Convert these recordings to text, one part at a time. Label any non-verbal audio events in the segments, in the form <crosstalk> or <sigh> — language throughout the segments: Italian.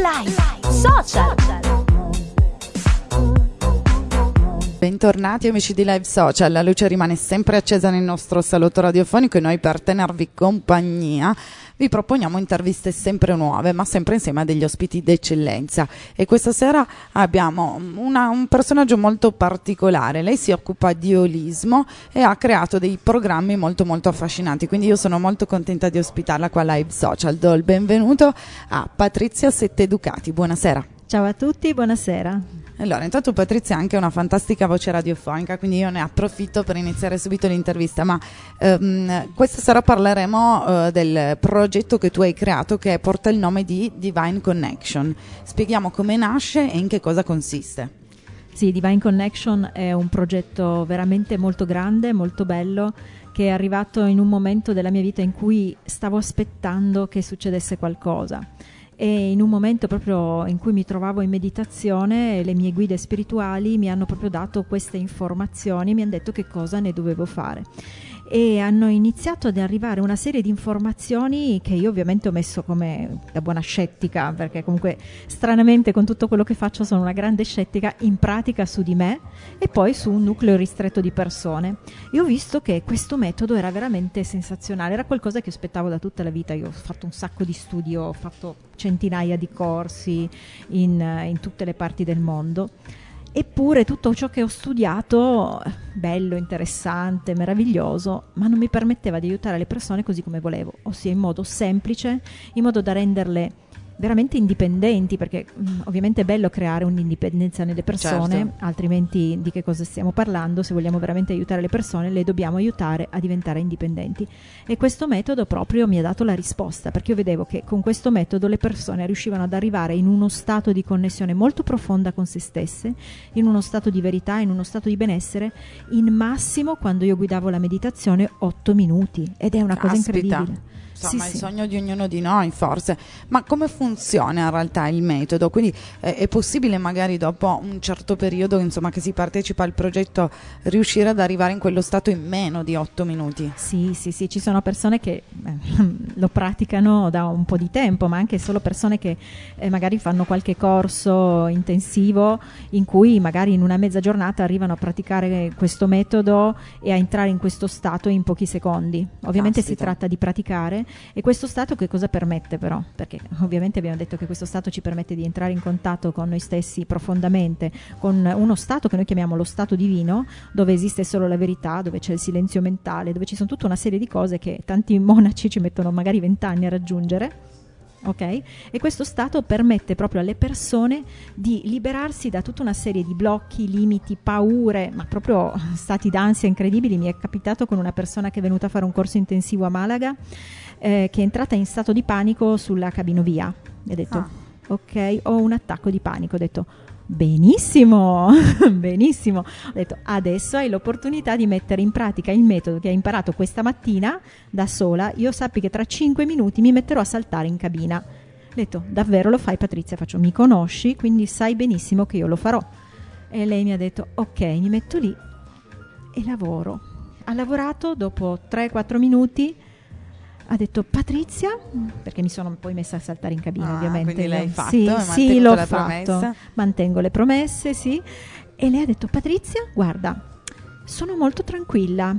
Live Social. Bentornati amici di Live Social, la luce rimane sempre accesa nel nostro salotto radiofonico e noi per tenervi compagnia vi proponiamo interviste sempre nuove, ma sempre insieme a degli ospiti d'eccellenza. E questa sera abbiamo una, un personaggio molto particolare. Lei si occupa di olismo e ha creato dei programmi molto molto affascinanti. Quindi io sono molto contenta di ospitarla qua a Live Social. Do il benvenuto a Patrizia Setteducati. Buonasera. Ciao a tutti, buonasera. Allora, intanto Patrizia ha anche una fantastica voce radiofonica, quindi io ne approfitto per iniziare subito l'intervista, ma ehm, questa sera parleremo eh, del progetto che tu hai creato che porta il nome di Divine Connection. Spieghiamo come nasce e in che cosa consiste. Sì, Divine Connection è un progetto veramente molto grande, molto bello, che è arrivato in un momento della mia vita in cui stavo aspettando che succedesse qualcosa e in un momento proprio in cui mi trovavo in meditazione le mie guide spirituali mi hanno proprio dato queste informazioni, mi hanno detto che cosa ne dovevo fare e hanno iniziato ad arrivare una serie di informazioni che io ovviamente ho messo come da buona scettica, perché comunque stranamente con tutto quello che faccio sono una grande scettica in pratica su di me e poi su un nucleo ristretto di persone. E ho visto che questo metodo era veramente sensazionale, era qualcosa che aspettavo da tutta la vita. Io ho fatto un sacco di studi, ho fatto centinaia di corsi in, in tutte le parti del mondo Eppure tutto ciò che ho studiato, bello, interessante, meraviglioso, ma non mi permetteva di aiutare le persone così come volevo, ossia in modo semplice, in modo da renderle veramente indipendenti, perché mh, mm, ovviamente è bello creare un'indipendenza nelle persone, certo. altrimenti di che cosa stiamo parlando? Se vogliamo veramente aiutare le persone, le dobbiamo aiutare a diventare indipendenti. E questo metodo proprio mi ha dato la risposta, perché io vedevo che con questo metodo le persone riuscivano ad arrivare in uno stato di connessione molto profonda con se stesse, in uno stato di verità, in uno stato di benessere, in massimo quando io guidavo la meditazione 8 minuti ed è una cosa incredibile insomma sì, il sì. sogno di ognuno di noi forse, ma come funziona in realtà il metodo? Quindi eh, è possibile magari dopo un certo periodo insomma, che si partecipa al progetto riuscire ad arrivare in quello stato in meno di otto minuti? Sì, sì, sì, ci sono persone che eh, <laughs> lo praticano da un po' di tempo, ma anche solo persone che eh, magari fanno qualche corso intensivo in cui magari in una mezza giornata arrivano a praticare questo metodo e a entrare in questo stato in pochi secondi. Ovviamente Caspita. si tratta di praticare e questo stato che cosa permette però? Perché ovviamente abbiamo detto che questo stato ci permette di entrare in contatto con noi stessi profondamente, con uno stato che noi chiamiamo lo stato divino, dove esiste solo la verità, dove c'è il silenzio mentale, dove ci sono tutta una serie di cose che tanti monaci ci mettono magari vent'anni a raggiungere. Ok? E questo stato permette proprio alle persone di liberarsi da tutta una serie di blocchi, limiti, paure, ma proprio stati d'ansia incredibili. Mi è capitato con una persona che è venuta a fare un corso intensivo a Malaga eh, che è entrata in stato di panico sulla cabinovia. E ha detto, ah. ok, ho un attacco di panico. Ho detto, benissimo, <laughs> benissimo. Ho detto, adesso hai l'opportunità di mettere in pratica il metodo che hai imparato questa mattina da sola. Io sappi che tra 5 minuti mi metterò a saltare in cabina. Ho detto, davvero lo fai Patrizia? Faccio, mi conosci, quindi sai benissimo che io lo farò. E lei mi ha detto, ok, mi metto lì e lavoro. Ha lavorato dopo 3-4 minuti ha detto Patrizia, perché mi sono poi messa a saltare in cabina ah, ovviamente. Quindi l'hai fatto, sì, sì l'ho fatto, promessa. mantengo le promesse, sì. E lei ha detto Patrizia, guarda, sono molto tranquilla,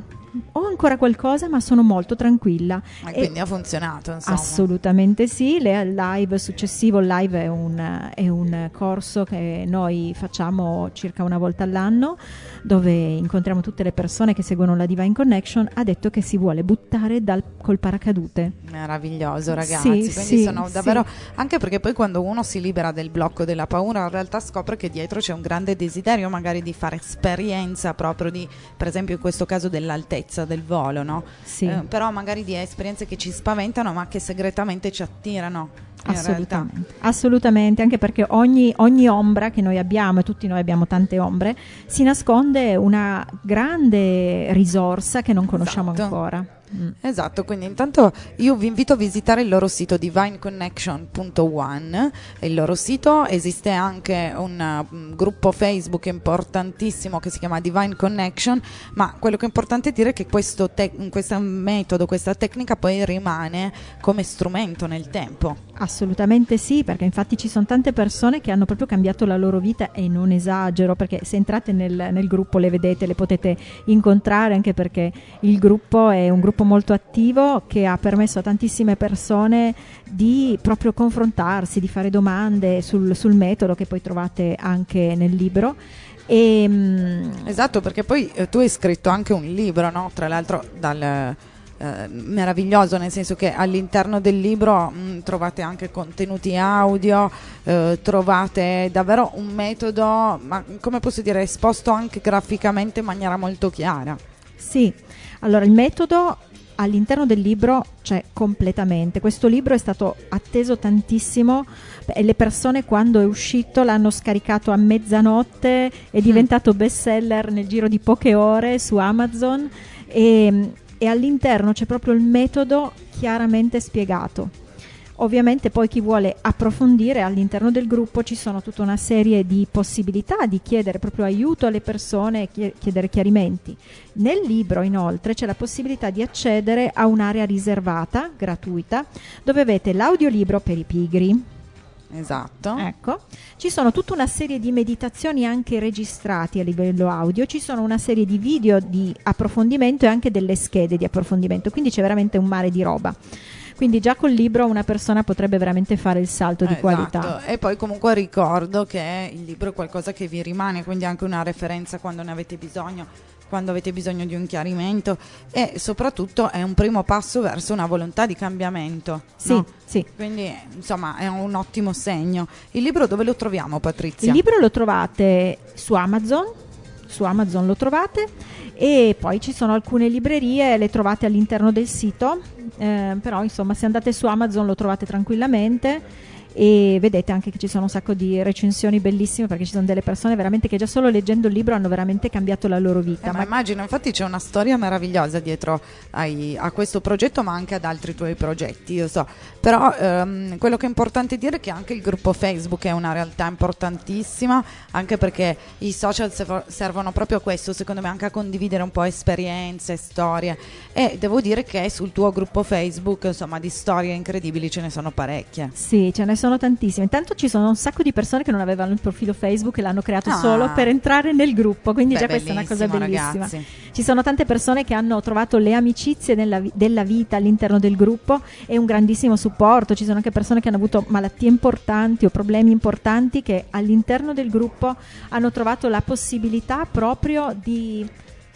ho ancora qualcosa, ma sono molto tranquilla. E quindi ha funzionato, insomma. Assolutamente sì. Le, live successivo, live è un, è un, corso che noi facciamo circa una volta all'anno, dove incontriamo tutte le persone che seguono la Divine Connection. Ha detto che si vuole buttare dal, col paracadute. Meraviglioso, ragazzi. Sì, quindi sì, sono davvero. Sì. Anche perché poi quando uno si libera del blocco della paura, in realtà scopre che dietro c'è un grande desiderio, magari di fare esperienza proprio di, per esempio, in questo caso dell'altezza sicurezza del volo, no? Sì. Eh, però magari di esperienze che ci spaventano ma che segretamente ci attirano. Assolutamente. Assolutamente, anche perché ogni, ogni, ombra che noi abbiamo, e tutti noi abbiamo tante ombre, si nasconde una grande risorsa che non conosciamo esatto. ancora. Mm. Esatto, quindi intanto io vi invito a visitare il loro sito divineconnection.one, il loro sito esiste anche un um, gruppo Facebook importantissimo che si chiama Divine Connection, ma quello che è importante dire è che questo, te- questo metodo, questa tecnica poi rimane come strumento nel tempo. Assolutamente sì, perché infatti ci sono tante persone che hanno proprio cambiato la loro vita e non esagero, perché se entrate nel, nel gruppo le vedete, le potete incontrare, anche perché il gruppo è un gruppo molto attivo che ha permesso a tantissime persone di proprio confrontarsi, di fare domande sul, sul metodo che poi trovate anche nel libro. E, ehm, esatto, perché poi eh, tu hai scritto anche un libro, no? tra l'altro dal eh, meraviglioso, nel senso che all'interno del libro mh, mm, trovate anche contenuti audio, eh, trovate davvero un metodo, ma come posso dire, esposto anche graficamente in maniera molto chiara. Sì, allora il metodo all'interno del libro c'è completamente. Questo libro è stato atteso tantissimo e le persone quando è uscito l'hanno scaricato a mezzanotte, è mm. diventato bestseller nel giro di poche ore su Amazon e e all'interno c'è proprio il metodo chiaramente spiegato. Ovviamente poi chi vuole approfondire all'interno del gruppo ci sono tutta una serie di possibilità di chiedere proprio aiuto alle persone e chiedere chiarimenti. Nel libro inoltre c'è la possibilità di accedere a un'area riservata, gratuita, dove avete l'audiolibro per i pigri, Esatto. Ecco, ci sono tutta una serie di meditazioni anche registrati a livello audio, ci sono una serie di video di approfondimento e anche delle schede di approfondimento, quindi c'è veramente un mare di roba. Quindi già col libro una persona potrebbe veramente fare il salto di esatto. qualità. E poi comunque ricordo che il libro è qualcosa che vi rimane, quindi anche una referenza quando ne avete bisogno quando avete bisogno di un chiarimento e soprattutto è un primo passo verso una volontà di cambiamento. Sì, no? sì. Quindi insomma è un ottimo segno. Il libro dove lo troviamo Patrizia? Il libro lo trovate su Amazon, su Amazon lo trovate. E poi ci sono alcune librerie, le trovate all'interno del sito, eh, però insomma se andate su Amazon lo trovate tranquillamente e vedete anche che ci sono un sacco di recensioni bellissime perché ci sono delle persone veramente che già solo leggendo il libro hanno veramente cambiato la loro vita. Eh, ma, ma immagino, infatti c'è una storia meravigliosa dietro ai, a questo progetto ma anche ad altri tuoi progetti, io so. Però ehm, quello che è importante dire è che anche il gruppo Facebook è una realtà importantissima, anche perché i social servono proprio a questo, secondo me anche a condividere un po' esperienze, storie e devo dire che sul tuo gruppo Facebook insomma di storie incredibili ce ne sono parecchie. Sì, ce ne sono tantissime. Intanto ci sono un sacco di persone che non avevano il profilo Facebook e l'hanno creato ah. solo per entrare nel gruppo, quindi Beh, già questa è una cosa bellissima. Ragazzi. Ci sono tante persone che hanno trovato le amicizie nella, della vita all'interno del gruppo e un grandissimo supporto. Ci sono anche persone che hanno avuto malattie importanti o problemi importanti che all'interno del gruppo hanno trovato la possibilità proprio di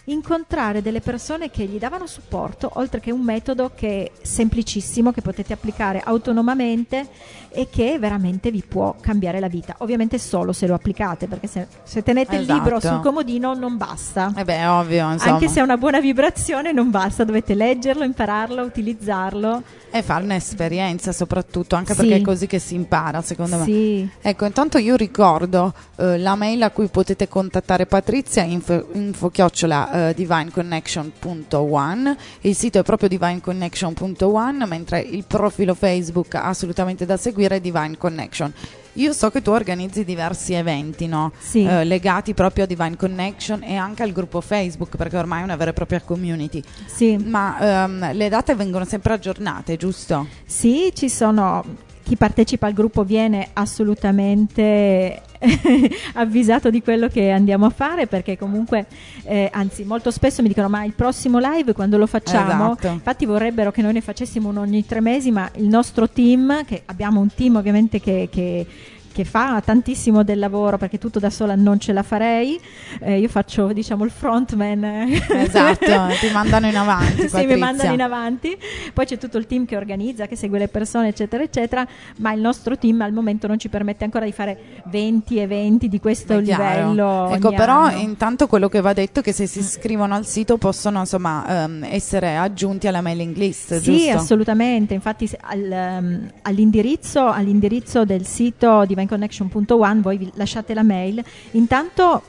incontrare delle persone che gli davano supporto, oltre che un metodo che è semplicissimo, che potete applicare autonomamente e che veramente vi può cambiare la vita. Ovviamente solo se lo applicate, perché se, se tenete esatto. il libro sul comodino non basta. Eh beh, ovvio, insomma. Anche se è una buona vibrazione non basta, dovete leggerlo, impararlo, utilizzarlo. E fare un'esperienza soprattutto, anche sì. perché è così che si impara, secondo me. Sì. Ecco, intanto io ricordo eh, la mail a cui potete contattare Patrizia, info, info chiocciola eh, divineconnection.one, il sito è proprio divineconnection.one, mentre il profilo Facebook assolutamente da seguire seguire Divine Connection. Io so che tu organizzi diversi eventi no? sì. eh, legati proprio a Divine Connection e anche al gruppo Facebook perché ormai è una vera e propria community. Sì. Ma ehm, le date vengono sempre aggiornate, giusto? Sì, ci sono chi partecipa al gruppo viene assolutamente <laughs> avvisato di quello che andiamo a fare perché comunque eh, anzi molto spesso mi dicono ma il prossimo live quando lo facciamo esatto. infatti vorrebbero che noi ne facessimo uno ogni tre mesi ma il nostro team che abbiamo un team ovviamente che, che che fa tantissimo del lavoro perché tutto da sola non ce la farei. Eh, io faccio, diciamo, il frontman. Esatto, <laughs> ti mandano in avanti. Patrizia. sì, mi mandano in avanti. Poi c'è tutto il team che organizza, che segue le persone, eccetera, eccetera. Ma il nostro team al momento non ci permette ancora di fare 20 eventi di questo livello. Ecco, però anno. intanto quello che va detto è che se si iscrivono al sito possono insomma um, essere aggiunti alla mailing list. Sì, giusto? assolutamente. Infatti al, um, all'indirizzo, all'indirizzo del sito di divineconnection.one, voi vi lasciate la mail. Intanto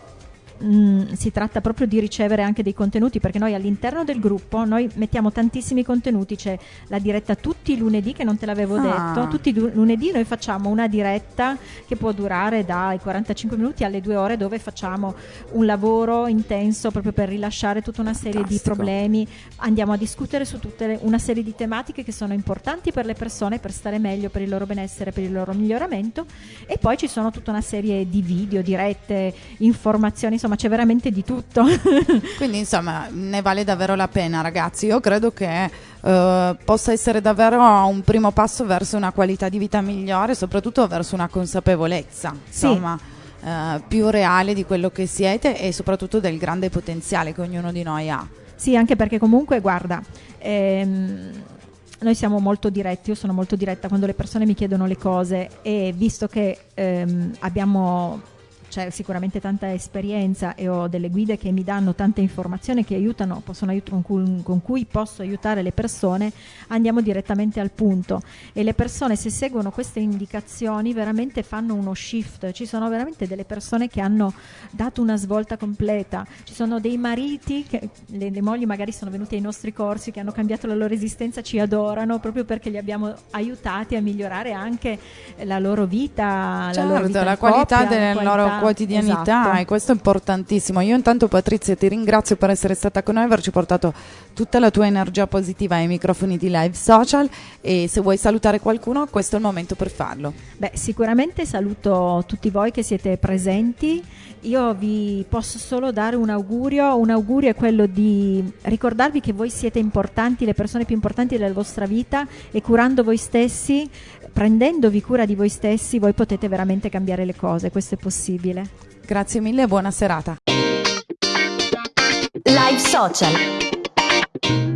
mh, mm, si tratta proprio di ricevere anche dei contenuti perché noi all'interno del gruppo noi mettiamo tantissimi contenuti, c'è la diretta tutti i lunedì che non te l'avevo ah. detto, tutti i lunedì noi facciamo una diretta che può durare dai 45 minuti alle 2 ore dove facciamo un lavoro intenso proprio per rilasciare tutta una serie Fantastico. di problemi, andiamo a discutere su tutta una serie di tematiche che sono importanti per le persone per stare meglio, per il loro benessere, per il loro miglioramento e poi ci sono tutta una serie di video, dirette, informazioni, insomma c'è veramente di tutto. <laughs> Quindi insomma ne vale davvero la pena ragazzi, io credo che uh, possa essere davvero un primo passo verso una qualità di vita migliore, soprattutto verso una consapevolezza, insomma. Sì. Uh, più reale di quello che siete e soprattutto del grande potenziale che ognuno di noi ha. Sì, anche perché comunque, guarda, ehm, noi siamo molto diretti, io sono molto diretta quando le persone mi chiedono le cose e visto che ehm, abbiamo c'è sicuramente tanta esperienza e ho delle guide che mi danno tante informazioni che aiutano, possono aiutare, con, cui, con cui posso aiutare le persone, andiamo direttamente al punto. E le persone se seguono queste indicazioni veramente fanno uno shift, ci sono veramente delle persone che hanno dato una svolta completa, ci sono dei mariti, che, le, le mogli magari sono venute ai nostri corsi, che hanno cambiato la loro esistenza, ci adorano proprio perché li abbiamo aiutati a migliorare anche la loro vita, certo, la, loro vita la qualità coppia, della loro quotidianità esatto. e questo è importantissimo. Io intanto Patrizia ti ringrazio per essere stata con noi, averci portato tutta la tua energia positiva ai microfoni di Live Social e se vuoi salutare qualcuno questo è il momento per farlo. Beh, sicuramente saluto tutti voi che siete presenti. Io vi posso solo dare un augurio, un augurio è quello di ricordarvi che voi siete importanti, le persone più importanti della vostra vita e curando voi stessi, prendendovi cura di voi stessi, voi potete veramente cambiare le cose, questo è possibile. Grazie mille e buona serata. Live Social